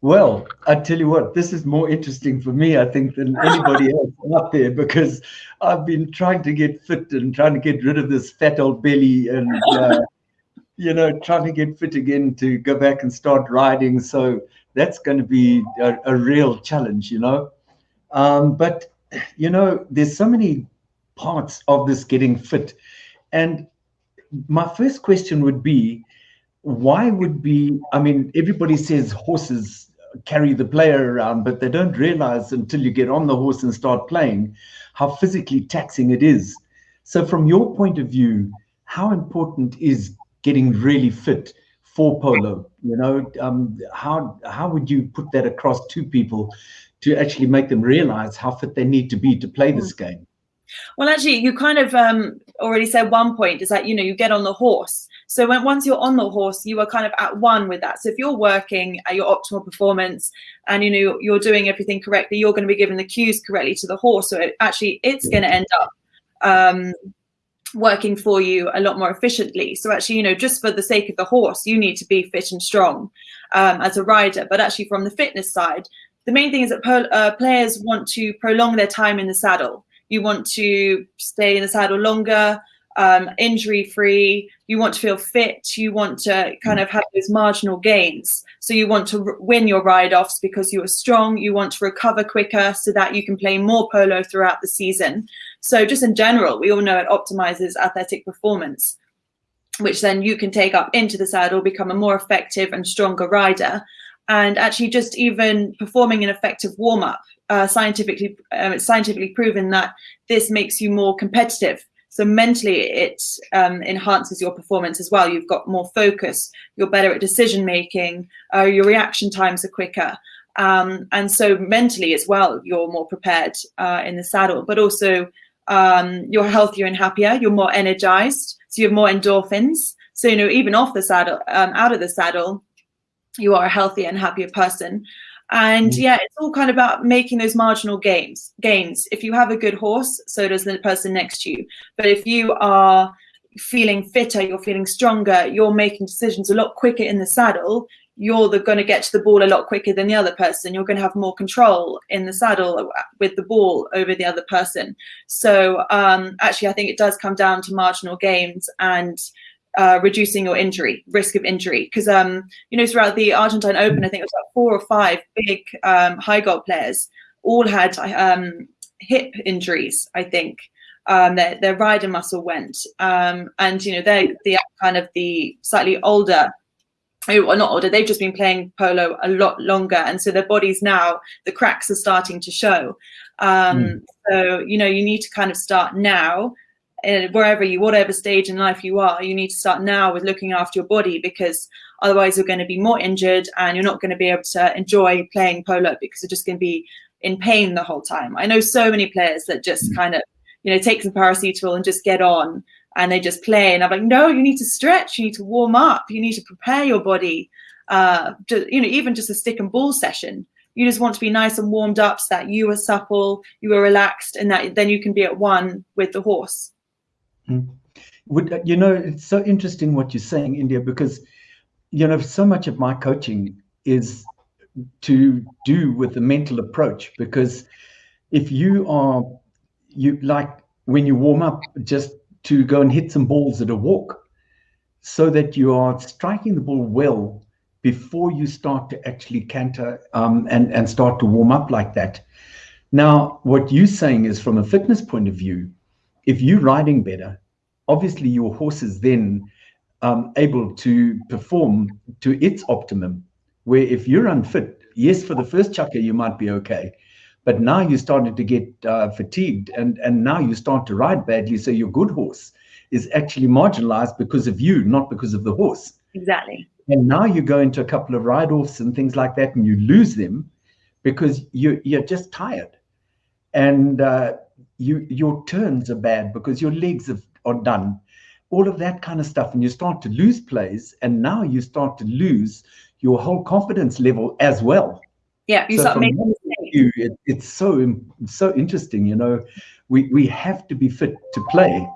Well, I tell you what, this is more interesting for me, I think, than anybody else out there because I've been trying to get fit and trying to get rid of this fat old belly and, uh, you know, trying to get fit again to go back and start riding. So that's going to be a, a real challenge, you know. Um, but, you know, there's so many parts of this getting fit. And my first question would be, why would be, I mean, everybody says horses carry the player around, but they don't realize until you get on the horse and start playing how physically taxing it is. So, from your point of view, how important is getting really fit for polo? You know, um, how how would you put that across to people to actually make them realize how fit they need to be to play this game? Well, actually, you kind of um, already said one point is that you know you get on the horse so when once you're on the horse, you are kind of at one with that. So if you're working at your optimal performance and you know you're doing everything correctly, you're going to be giving the cues correctly to the horse. So it, actually, it's going to end up um, working for you a lot more efficiently. So actually, you know, just for the sake of the horse, you need to be fit and strong um, as a rider. But actually, from the fitness side, the main thing is that uh, players want to prolong their time in the saddle. You want to stay in the saddle longer um, injury free. You want to feel fit. You want to kind of have those marginal gains. So you want to win your ride offs because you are strong. You want to recover quicker so that you can play more polo throughout the season. So just in general, we all know it optimizes athletic performance, which then you can take up into the saddle, become a more effective and stronger rider. And actually, just even performing an effective warm up, uh, scientifically, um, it's scientifically proven that this makes you more competitive so mentally, it um, enhances your performance as well. You've got more focus. You're better at decision making. Uh, your reaction times are quicker. Um, and so mentally as well, you're more prepared uh, in the saddle, but also um, you're healthier and happier. You're more energized. So you have more endorphins. So, you know, even off the saddle, um, out of the saddle, you are a healthier and happier person. And mm. yeah, it's all kind of about making those marginal gains. Gains. If you have a good horse, so does the person next to you. But if you are feeling fitter, you're feeling stronger, you're making decisions a lot quicker in the saddle. You're going to get to the ball a lot quicker than the other person. You're going to have more control in the saddle with the ball over the other person. So um, actually, I think it does come down to marginal gains and uh, reducing your injury risk of injury. Because um you know throughout the Argentine Open I think it was about four or five big um, high goal players all had um, hip injuries I think. Um, their their rider muscle went. Um, and you know they're the kind of the slightly older or not older they've just been playing polo a lot longer. And so their bodies now the cracks are starting to show. Um, mm. so you know you need to kind of start now wherever you, whatever stage in life you are, you need to start now with looking after your body because otherwise you're going to be more injured and you're not going to be able to enjoy playing polo because you're just going to be in pain the whole time. I know so many players that just mm. kind of, you know, take some paracetamol and just get on and they just play. And I'm like, no, you need to stretch, you need to warm up, you need to prepare your body. Uh, to, you know, even just a stick and ball session. You just want to be nice and warmed up so that you are supple, you are relaxed, and that then you can be at one with the horse. Mm. Would you know? It's so interesting what you're saying, India, because you know so much of my coaching is to do with the mental approach. Because if you are you like when you warm up, just to go and hit some balls at a walk, so that you are striking the ball well before you start to actually canter um, and and start to warm up like that. Now, what you're saying is from a fitness point of view, if you're riding better, obviously your horse is then um, able to perform to its optimum. Where if you're unfit, yes, for the first chukka you might be okay, but now you started to get uh, fatigued, and and now you start to ride badly. So your good horse is actually marginalized because of you, not because of the horse. Exactly. And now you go into a couple of ride offs and things like that, and you lose them because you you're just tired, and uh, you your turns are bad because your legs have, are done. All of that kind of stuff and you start to lose plays and now you start to lose your whole confidence level as well. Yeah you so start making you, it, it's so so interesting you know. We we have to be fit to play